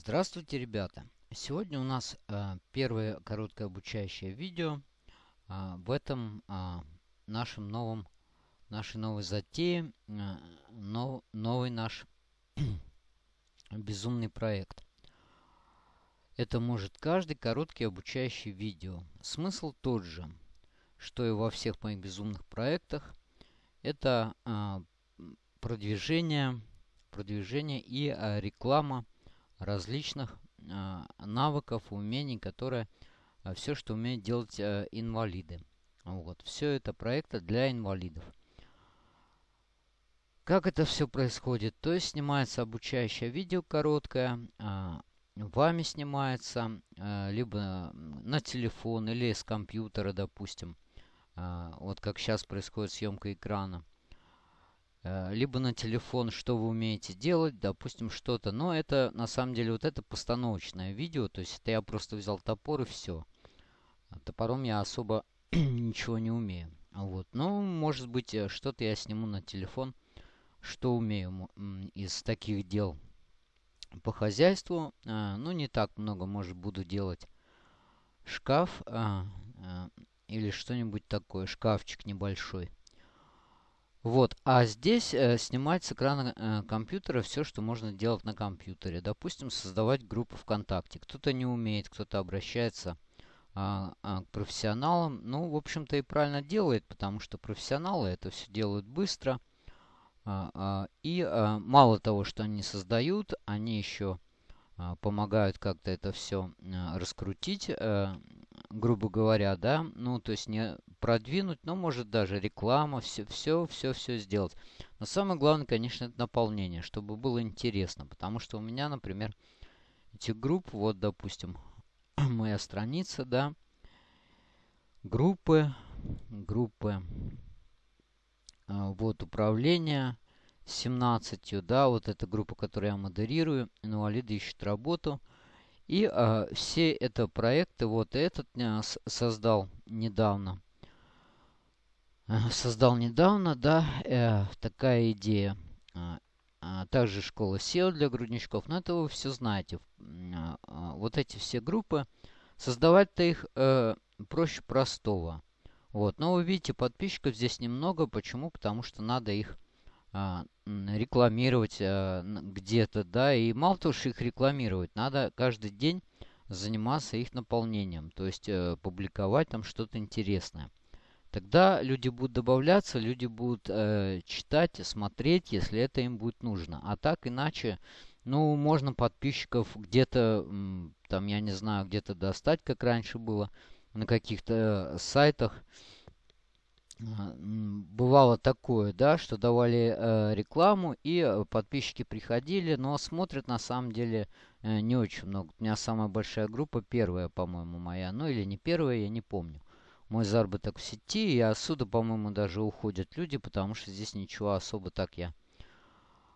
Здравствуйте, ребята! Сегодня у нас э, первое короткое обучающее видео э, в этом э, нашем новом, нашей новой затее, э, нов, новый наш безумный проект. Это может каждый короткий обучающий видео. Смысл тот же, что и во всех моих безумных проектах. Это э, продвижение, продвижение и э, реклама различных э, навыков, умений, которые э, все, что умеют делать э, инвалиды. Вот. Все это проекты для инвалидов. Как это все происходит? То есть снимается обучающее видео короткое, э, вами снимается, либо на телефон или с компьютера, допустим. Вот как сейчас происходит съемка экрана. Э, либо на телефон, что вы умеете делать, допустим, что-то. Но это, на самом деле, вот это постановочное видео. То есть это я просто взял топор и все. Топором я особо ничего не умею. Вот. Ну, может быть, э, что-то я сниму на телефон, что умею из таких дел по хозяйству. Э, ну, не так много, может, буду делать шкаф или что-нибудь такое, шкафчик небольшой. Вот, а здесь э, снимать с экрана э, компьютера все, что можно делать на компьютере. Допустим, создавать группу ВКонтакте. Кто-то не умеет, кто-то обращается а, к профессионалам. Ну, в общем-то, и правильно делает, потому что профессионалы это все делают быстро. А, и мало того, что они создают, они еще помогают как-то это все а, раскрутить. А, грубо говоря, да, ну, то есть не продвинуть, но может даже реклама, все, все, все, все сделать. Но самое главное, конечно, это наполнение, чтобы было интересно, потому что у меня, например, эти группы, вот, допустим, моя страница, да, группы, группы, а, вот, управление, 17, да, вот эта группа, которую я модерирую, инвалиды ищут работу – и э, все это проекты, вот этот э, создал недавно. Создал недавно, да, э, такая идея. А, а, также школа SEO для грудничков. Но это вы все знаете. А, вот эти все группы. Создавать-то их э, проще простого. Вот. Но вы видите, подписчиков здесь немного. Почему? Потому что надо их а, рекламировать а, где-то, да, и мало того, что их рекламировать, надо каждый день заниматься их наполнением, то есть э, публиковать там что-то интересное. Тогда люди будут добавляться, люди будут э, читать, смотреть, если это им будет нужно. А так иначе, ну, можно подписчиков где-то, там, я не знаю, где-то достать, как раньше было, на каких-то сайтах бывало такое, да, что давали э, рекламу и э, подписчики приходили, но смотрят на самом деле э, не очень много. У меня самая большая группа, первая, по-моему, моя, ну или не первая, я не помню. Мой заработок в сети, и отсюда, по-моему, даже уходят люди, потому что здесь ничего особо так я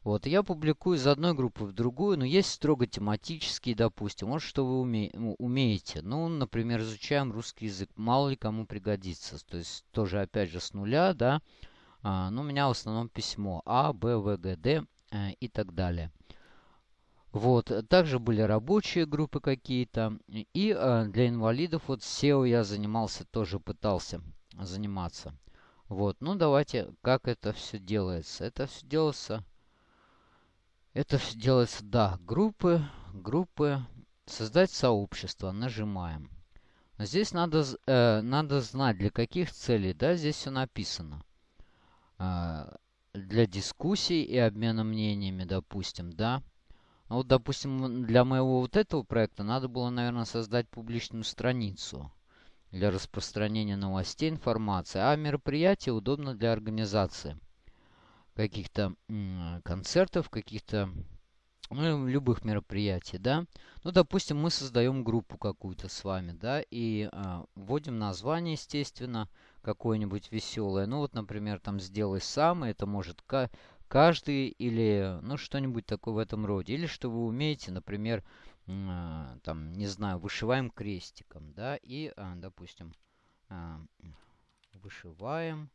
вот, я публикую из одной группы в другую, но есть строго тематические, допустим. Вот что вы уме ну, умеете. Ну, например, изучаем русский язык. Мало ли кому пригодится. То есть, тоже, опять же, с нуля, да. А, ну, у меня в основном письмо А, Б, В, Г, Д э, и так далее. Вот, также были рабочие группы какие-то. И э, для инвалидов, вот SEO я занимался, тоже пытался заниматься. Вот, ну давайте, как это все делается. Это все делается это делается, да, группы, группы, создать сообщество, нажимаем. Здесь надо, э, надо знать, для каких целей, да, здесь все написано. Э, для дискуссий и обмена мнениями, допустим, да. А вот, допустим, для моего вот этого проекта надо было, наверное, создать публичную страницу для распространения новостей, информации. А мероприятие удобно для организации каких-то концертов, каких-то ну, любых мероприятий, да. Ну, допустим, мы создаем группу какую-то с вами, да, и а, вводим название, естественно, какое-нибудь веселое. Ну, вот, например, там «Сделай сам», это может каждый или, ну, что-нибудь такое в этом роде. Или что вы умеете, например, а, там, не знаю, вышиваем крестиком, да, и, а, допустим, а, вышиваем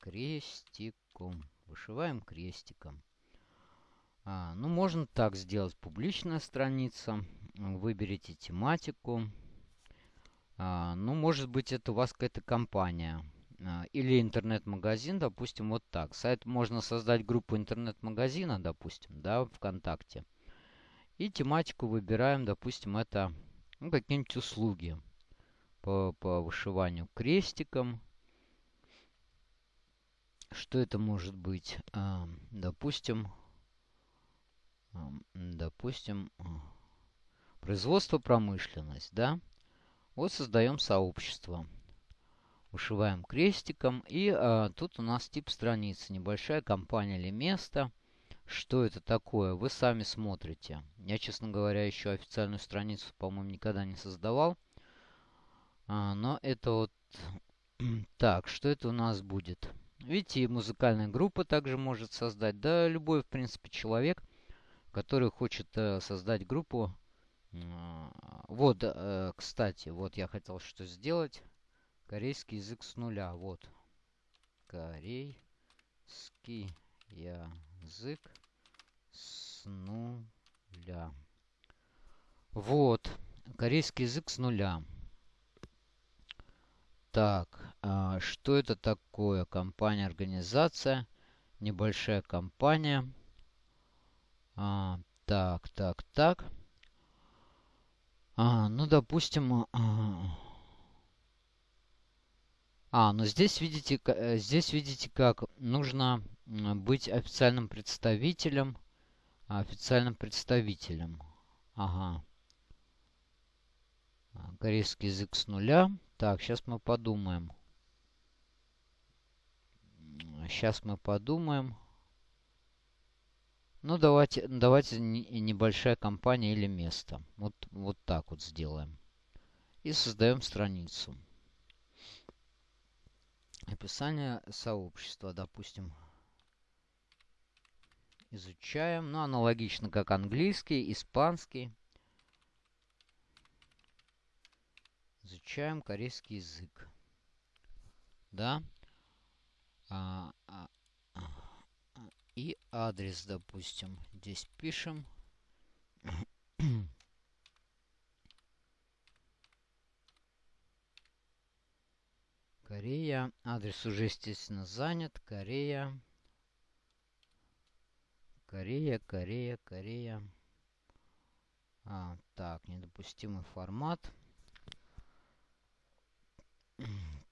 крестиком. Вышиваем крестиком. Ну, можно так сделать. Публичная страница. Выберите тематику. Ну, может быть, это у вас какая-то компания. А, или интернет-магазин, допустим, вот так. Сайт можно создать группу интернет-магазина, допустим, да, ВКонтакте. И тематику выбираем, допустим, это ну, какие-нибудь услуги по, по вышиванию крестиком. Что это может быть? А, допустим, а, допустим, производство, промышленность, да? Вот создаем сообщество. Вышиваем крестиком. И а, тут у нас тип страницы. Небольшая компания или место. Что это такое? Вы сами смотрите. Я, честно говоря, еще официальную страницу, по-моему, никогда не создавал. А, но это вот... так, что это у нас будет? Видите, и музыкальная группа также может создать. Да, любой, в принципе, человек, который хочет э, создать группу. Э, вот, э, кстати, вот я хотел что сделать. Корейский язык с нуля. Вот. Корейский язык с нуля. Вот. Корейский язык с нуля. Так, а что это такое? Компания, организация. Небольшая компания. А, так, так, так. А, ну, допустим... А, а, ну здесь видите, э, здесь видите, как нужно быть официальным представителем. Официальным представителем. Ага. Корейский язык с нуля. Так, сейчас мы подумаем. Сейчас мы подумаем. Ну, давайте, давайте небольшая компания или место. Вот, вот так вот сделаем. И создаем страницу. Описание сообщества, допустим. Изучаем. Ну, аналогично как английский, испанский. Изучаем корейский язык. Да. А, а, а, и адрес, допустим. Здесь пишем. Корея. Адрес уже, естественно, занят. Корея. Корея, Корея, Корея. А, так, недопустимый формат.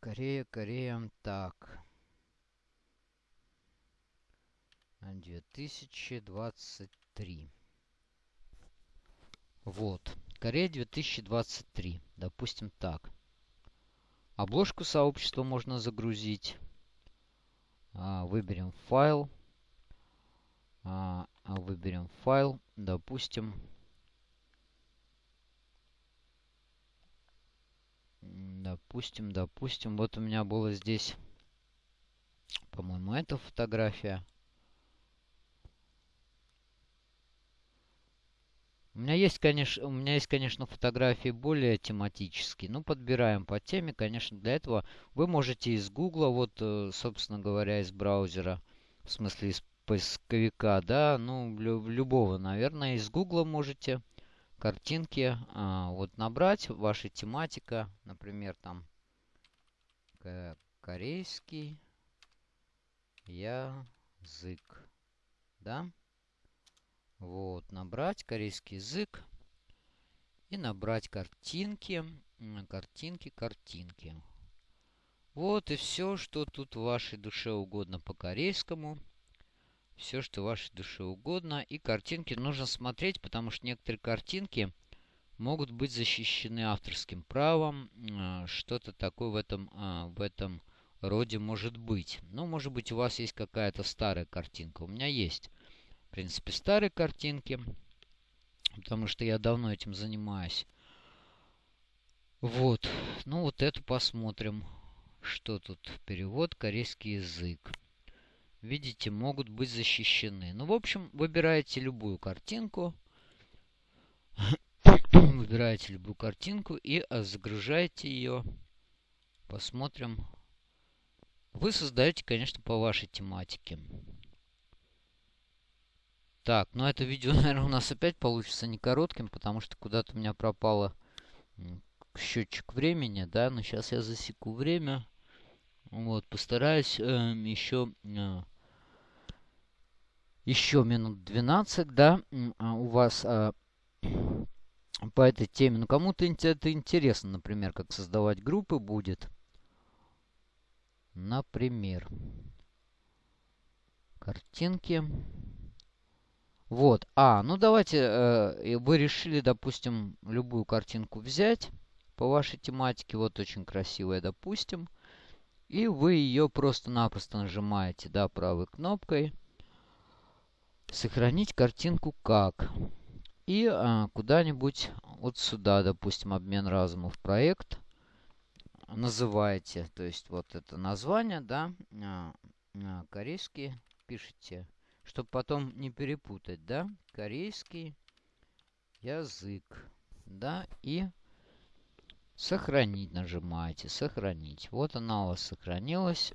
Корея, Корея. Так. 2023. Вот. Корея 2023. Допустим так. Обложку сообщества можно загрузить. А, выберем файл. А, выберем файл. Допустим, Допустим, допустим, вот у меня было здесь, по-моему, эта фотография. У меня есть, конечно, у меня есть, конечно, фотографии более тематические. Ну, подбираем по теме, конечно, для этого вы можете из Гугла, вот, э, собственно говоря, из браузера, в смысле из поисковика, да, ну, любого, наверное, из Гугла можете картинки а, вот набрать, ваша тематика, например, там корейский язык, да, вот, набрать корейский язык и набрать картинки, картинки, картинки. Вот и все, что тут вашей душе угодно по корейскому все, что вашей душе угодно. И картинки нужно смотреть, потому что некоторые картинки могут быть защищены авторским правом. А, что-то такое в этом, а, в этом роде может быть. Ну, может быть, у вас есть какая-то старая картинка. У меня есть, в принципе, старые картинки, потому что я давно этим занимаюсь. Вот. Ну, вот эту посмотрим. Что тут? Перевод корейский язык видите, могут быть защищены. Ну, в общем, выбираете любую картинку. выбираете любую картинку и загружаете ее. Посмотрим. Вы создаете, конечно, по вашей тематике. Так, ну это видео, наверное, у нас опять получится не коротким, потому что куда-то у меня пропало счетчик времени, да, но сейчас я засеку время. Вот, постараюсь э, еще, э, еще минут 12, да, а у вас э, по этой теме. Ну, кому-то это интересно, например, как создавать группы будет. Например, картинки. Вот. А, ну давайте, э, вы решили, допустим, любую картинку взять по вашей тематике. Вот очень красивая, допустим. И вы ее просто-напросто нажимаете, да, правой кнопкой. Сохранить картинку как. И а, куда-нибудь вот сюда, допустим, обмен разумов проект называете. То есть вот это название, да, а, корейский пишите чтобы потом не перепутать, да, корейский язык, да, и сохранить нажимаете, сохранить. Вот она у вас сохранилась.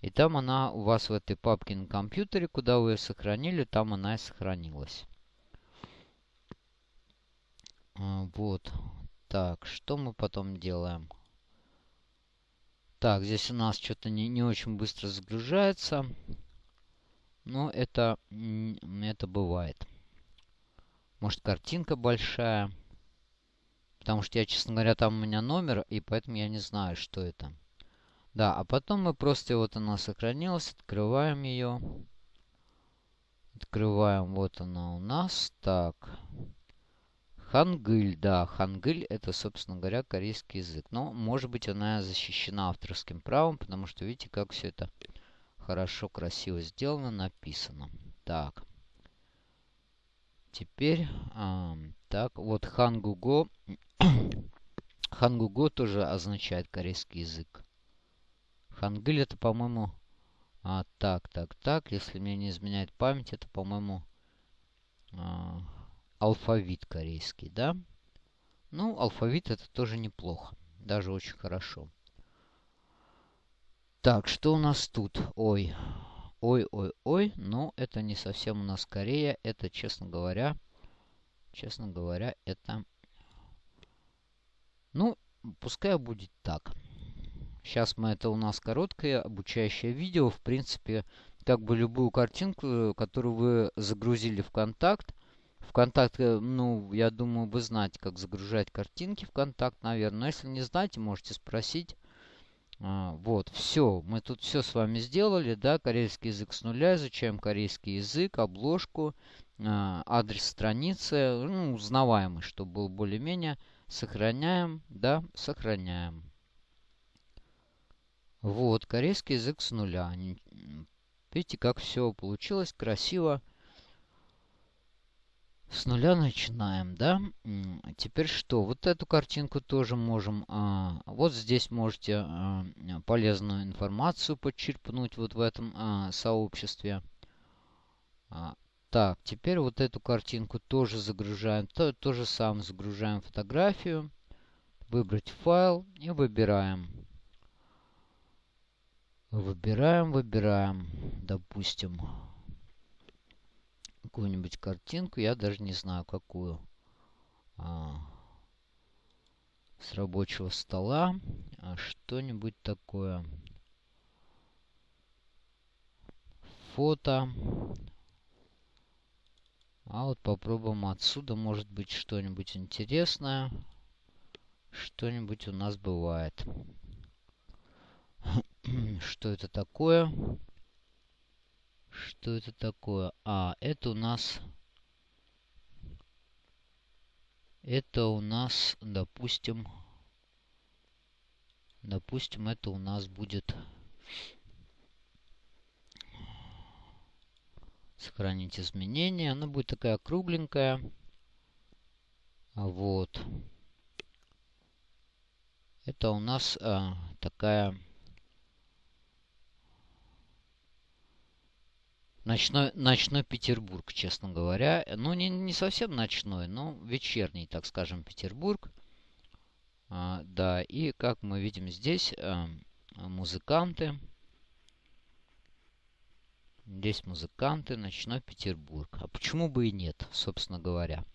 И там она у вас в этой папке на компьютере, куда вы ее сохранили, там она и сохранилась. А, вот. Так, что мы потом делаем? Так, здесь у нас что-то не, не очень быстро загружается. Но это, это бывает. Может, картинка большая. Потому что я, честно говоря, там у меня номер, и поэтому я не знаю, что это. Да, а потом мы просто, вот она сохранилась, открываем ее. Открываем, вот она у нас. Так. Хангыль, да, хангыль это, собственно говоря, корейский язык. Но, может быть, она защищена авторским правом, потому что, видите, как все это Хорошо, красиво сделано, написано. Так. Теперь, а, так, вот хангуго. хангуго тоже означает корейский язык. Хангыль это, по-моему... А, так, так, так. Если мне не изменяет память, это, по-моему, а, алфавит корейский, да? Ну, алфавит это тоже неплохо. Даже очень хорошо. Так, что у нас тут? Ой. Ой, ой, ой. Но это не совсем у нас Корея. Это, честно говоря, честно говоря, это... Ну, пускай будет так. Сейчас мы это у нас короткое обучающее видео. В принципе, как бы любую картинку, которую вы загрузили в контакт. В контакт, э, ну, я думаю, вы знаете, как загружать картинки в контакт, наверное. Но если не знаете, можете спросить. А, вот, все. Мы тут все с вами сделали, да, корейский язык с нуля, изучаем корейский язык, обложку, а, адрес страницы, ну, узнаваемый, чтобы был более-менее. Сохраняем, да, сохраняем. Вот, корейский язык с нуля. Видите, как все получилось красиво. С нуля начинаем, да? Теперь что? Вот эту картинку тоже можем... А, вот здесь можете а, полезную информацию подчерпнуть вот в этом а, сообществе. А, так, теперь вот эту картинку тоже загружаем. То, то же самое загружаем фотографию. Выбрать файл и выбираем. Выбираем, выбираем. Допустим какую-нибудь картинку, я даже не знаю какую. А, с рабочего стола. А, Что-нибудь такое. Фото. А вот попробуем отсюда, может быть, что-нибудь интересное. Что-нибудь у нас бывает. Что это такое? Что это такое? А, это у нас... Это у нас, допустим... Допустим, это у нас будет... Сохранить изменения. Она будет такая кругленькая. Вот. Это у нас а, такая Ночной, ночной Петербург, честно говоря. Ну, не, не совсем ночной, но вечерний, так скажем, Петербург. А, да, и как мы видим здесь, а, музыканты. Здесь музыканты, ночной Петербург. А почему бы и нет, собственно говоря.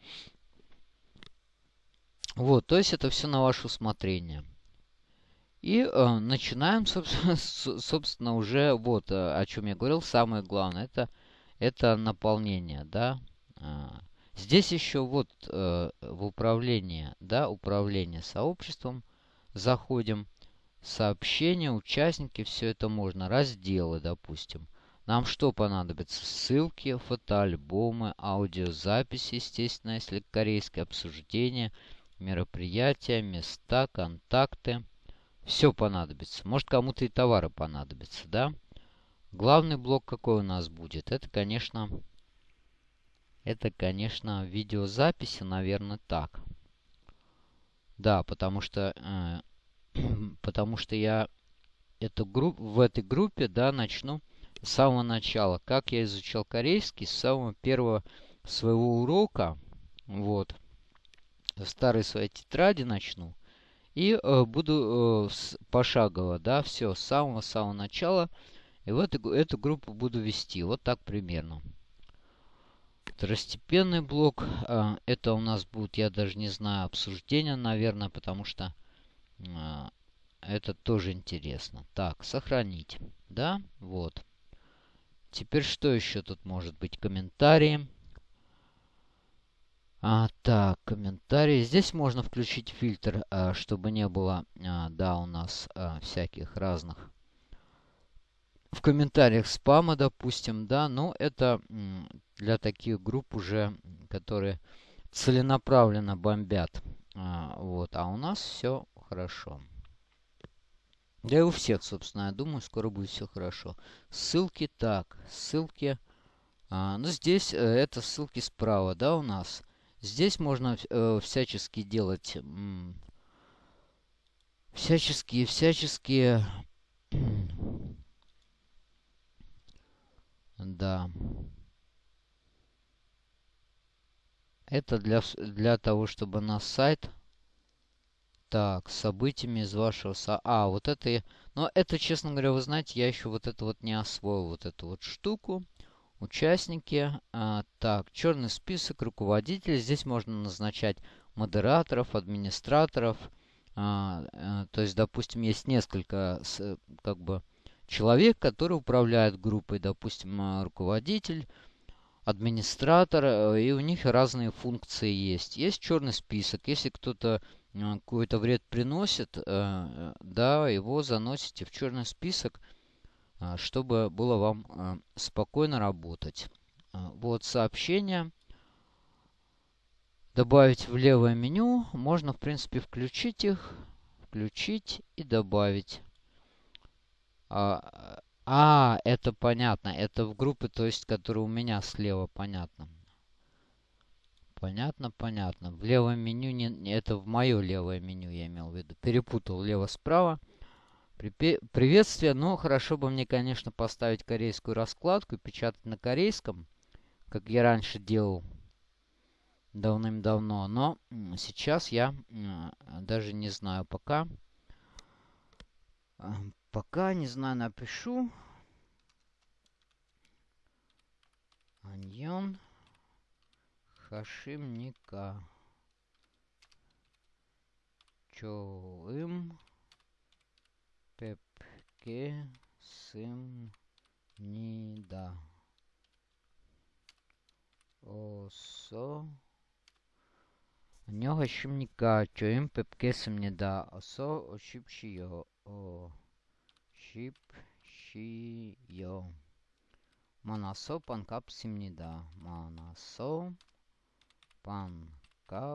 Вот, то есть это все на ваше усмотрение. И э, начинаем, собственно, собственно, уже вот э, о чем я говорил. Самое главное это, это наполнение, да. А, здесь еще вот э, в управление, да, управление сообществом заходим. Сообщения, участники, все это можно. Разделы, допустим. Нам что понадобится? Ссылки, фотоальбомы, аудиозаписи, естественно, если корейское обсуждение – мероприятия, места, контакты. Все понадобится. Может, кому-то и товары понадобятся, да? Главный блок какой у нас будет? Это, конечно, это, конечно, видеозаписи, наверное, так. Да, потому что, э, потому что я эту групп, в этой группе, да, начну с самого начала. Как я изучал корейский, с самого первого своего урока, вот, в старой своей тетради начну. И э, буду э, пошагово, да, все, с самого-самого начала. И в эту, эту группу буду вести. Вот так примерно. Второстепенный блок. Э, это у нас будет, я даже не знаю, обсуждение, наверное, потому что э, это тоже интересно. Так, сохранить. Да, вот. Теперь что еще тут может быть? Комментарии. А, так, комментарии. Здесь можно включить фильтр, а, чтобы не было, а, да, у нас а, всяких разных в комментариях спама, допустим, да, но это для таких групп уже, которые целенаправленно бомбят. А, вот, а у нас все хорошо. Да и у всех, собственно, я думаю, скоро будет все хорошо. Ссылки так, ссылки. А, ну, здесь э, это ссылки справа, да, у нас. Здесь можно э, всячески делать... Всяческие, всяческие... да. Это для, для того, чтобы на сайт... Так, событиями из вашего... Со... А, вот это... Но это, честно говоря, вы знаете, я еще вот это вот не освоил, вот эту вот штуку участники. А, так, черный список руководителей. Здесь можно назначать модераторов, администраторов. А, а, то есть, допустим, есть несколько с, как бы человек, который управляет группой. Допустим, а, руководитель, администратор. Э, и у них разные функции есть. Есть черный список. Если кто-то какой-то вред приносит, да, его заносите в черный список. А, чтобы было вам а, спокойно работать. А, вот сообщения. Добавить в левое меню. Можно, в принципе, включить их. Включить и добавить. А, а, это понятно. Это в группе, то есть, которая у меня слева, понятно. Понятно, понятно. В левом меню, не, это в мое левое меню я имел в виду. Перепутал лево-справа. Приветствие. Ну, хорошо бы мне, конечно, поставить корейскую раскладку и печатать на корейском, как я раньше делал давным-давно. Но сейчас я даже не знаю пока. А, пока, не знаю, напишу. Аньон Хашимника. Чоим kesımnida 어서 안녕하십니까 저는 뵙겠습니다 어서 오십시오 오십시오 만나서 반갑습니다 만나서 반갑습니다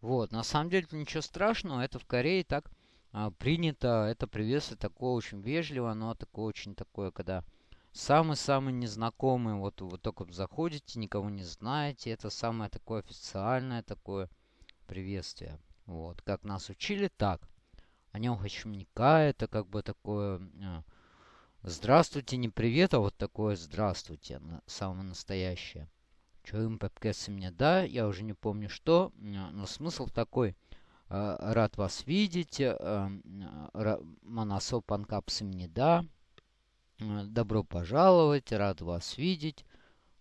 вот, на самом деле ничего страшного, это в Корее так а, принято, это приветствие такое очень вежливо, но такое очень такое, когда самый-самый незнакомый, вот вы только заходите, никого не знаете, это самое такое официальное такое приветствие. Вот, как нас учили, так. О нем хачумника, это как бы такое... А, здравствуйте, не привет, а вот такое здравствуйте, самое настоящее. Что им мне, да, я уже не помню что, но смысл такой. рад вас видеть. Моносо Панкапс имени да. Добро пожаловать, рад вас видеть.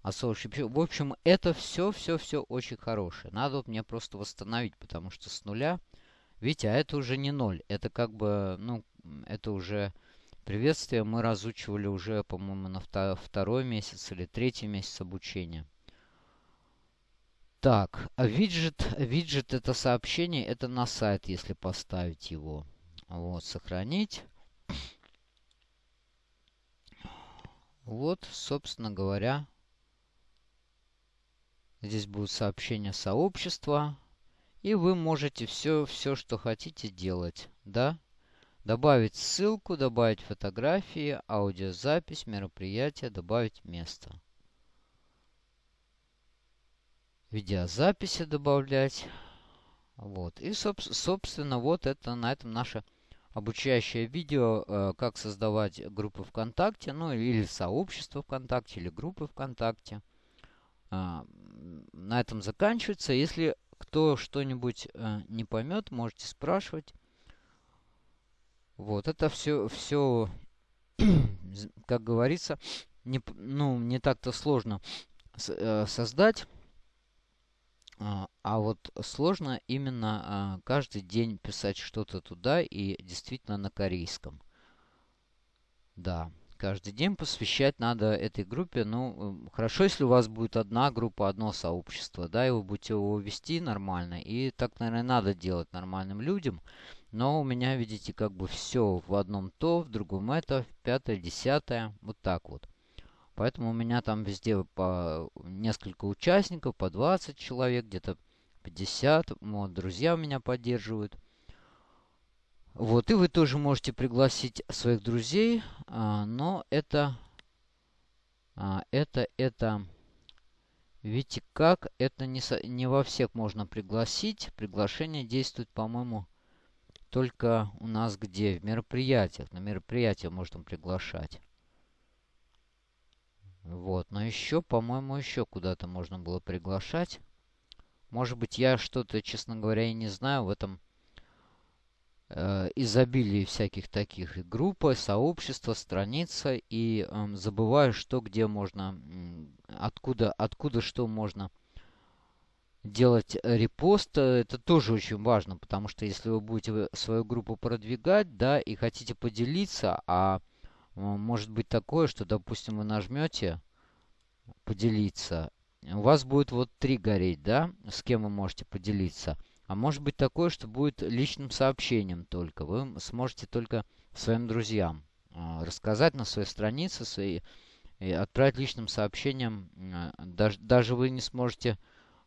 А в общем, это все, все, все очень хорошее. Надо вот мне просто восстановить, потому что с нуля, видите, а это уже не ноль. Это как бы, ну, это уже приветствие мы разучивали уже, по-моему, на второй месяц или третий месяц обучения. Так, а виджет, виджет это сообщение, это на сайт, если поставить его. Вот, сохранить. Вот, собственно говоря, здесь будет сообщение сообщества. И вы можете все, все, что хотите делать, да? Добавить ссылку, добавить фотографии, аудиозапись, мероприятие, добавить место видеозаписи добавлять. Вот. И, соб собственно, вот это на этом наше обучающее видео, э, как создавать группы ВКонтакте, ну или сообщество ВКонтакте, или группы ВКонтакте. Э, на этом заканчивается. Если кто что-нибудь э, не поймет, можете спрашивать. Вот, это все, все как говорится, не, ну, не так-то сложно э, создать. А, а вот сложно именно а, каждый день писать что-то туда и действительно на корейском. Да, каждый день посвящать надо этой группе. Ну, хорошо, если у вас будет одна группа, одно сообщество, да, и вы будете его вести нормально. И так, наверное, надо делать нормальным людям. Но у меня, видите, как бы все в одном то, в другом это, в пятое, десятое, вот так вот. Поэтому у меня там везде по несколько участников, по 20 человек, где-то 50. Вот, друзья меня поддерживают. Вот, и вы тоже можете пригласить своих друзей, а, но это, а, это, это, видите как, это не, не во всех можно пригласить. Приглашение действует, по-моему, только у нас где? В мероприятиях. На мероприятия можно приглашать. Вот, но еще, по-моему, еще куда-то можно было приглашать. Может быть, я что-то, честно говоря, и не знаю в этом э, изобилии всяких таких и группы, сообщества, страница. И э, забываю, что где можно, откуда, откуда что можно делать репост. Это тоже очень важно, потому что если вы будете свою группу продвигать, да, и хотите поделиться, а может быть такое, что, допустим, вы нажмете поделиться. У вас будет вот три гореть, да, с кем вы можете поделиться. А может быть такое, что будет личным сообщением только. Вы сможете только своим друзьям а, рассказать на своей странице, свои, и отправить личным сообщением. А, даже, даже вы не сможете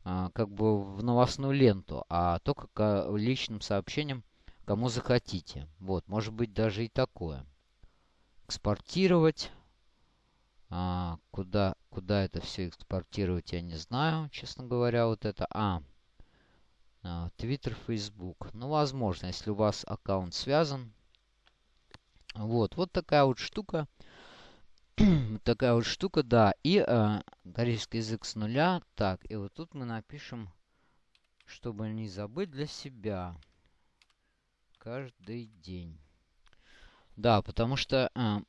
а, как бы в новостную ленту, а только личным сообщением кому захотите. Вот, может быть даже и такое экспортировать. А, куда, куда это все экспортировать, я не знаю, честно говоря, вот это. А, а, Twitter, Facebook. Ну, возможно, если у вас аккаунт связан. Вот, вот такая вот штука. такая вот штука, да. И а, корейский язык с нуля. Так, и вот тут мы напишем, чтобы не забыть для себя. Каждый день. Да, потому что, э,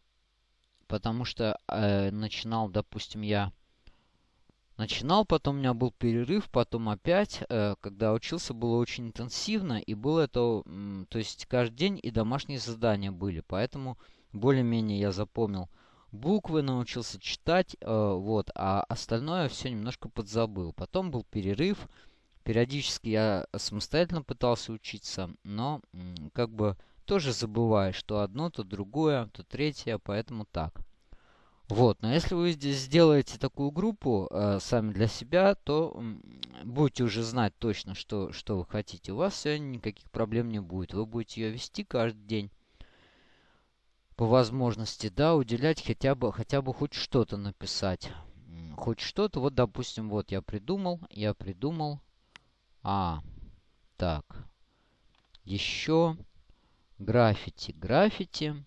потому что э, начинал, допустим, я начинал, потом у меня был перерыв, потом опять, э, когда учился, было очень интенсивно, и было это, э, то есть каждый день и домашние задания были, поэтому более-менее я запомнил буквы, научился читать, э, вот, а остальное все немножко подзабыл. Потом был перерыв, периодически я самостоятельно пытался учиться, но э, как бы тоже забываешь, что одно, то другое, то третье, поэтому так. Вот, но если вы здесь сделаете такую группу э, сами для себя, то э, будете уже знать точно, что, что вы хотите. У вас все никаких проблем не будет. Вы будете ее вести каждый день по возможности, да, уделять хотя бы, хотя бы хоть что-то написать. Хоть что-то, вот, допустим, вот я придумал, я придумал. А, так, еще граффити. Граффити.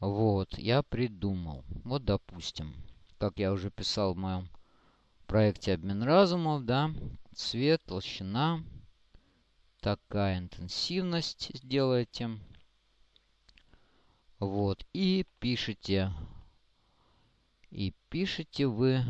Вот, я придумал. Вот, допустим, как я уже писал в моем проекте «Обмен разумов», да, цвет, толщина. такая интенсивность сделаете. Вот. И пишите. И пишите вы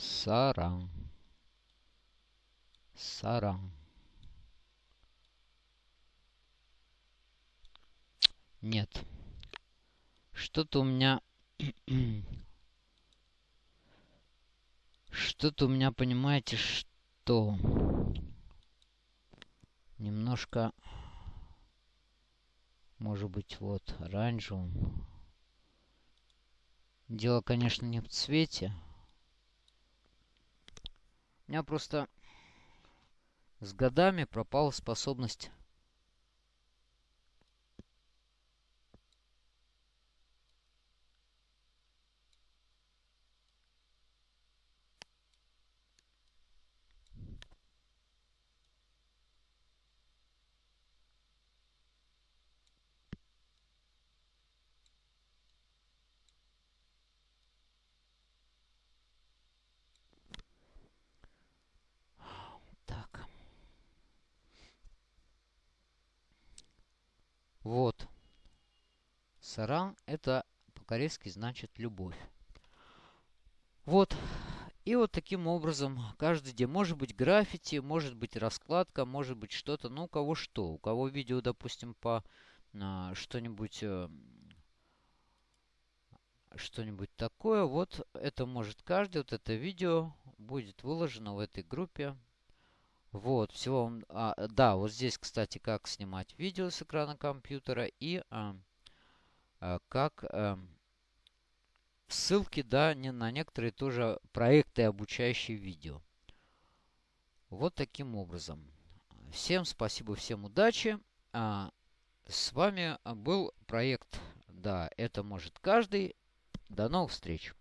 Саран. Саран. Нет. Что-то у меня... Что-то у меня, понимаете, что... Немножко... Может быть, вот, оранжевым. Дело, конечно, не в цвете. У меня просто с годами пропала способность Вот. Саран это по-корейски значит любовь. Вот. И вот таким образом каждый день может быть граффити, может быть раскладка, может быть что-то. Ну, у кого что. У кого видео, допустим, по а, что-нибудь э, что-нибудь такое. Вот это может каждый. Вот это видео будет выложено в этой группе. Вот, всего А, да, вот здесь, кстати, как снимать видео с экрана компьютера и а, а, как а, ссылки, да, не, на некоторые тоже проекты, обучающие видео. Вот таким образом. Всем спасибо, всем удачи. А, с вами был проект, да, это может каждый. До новых встреч.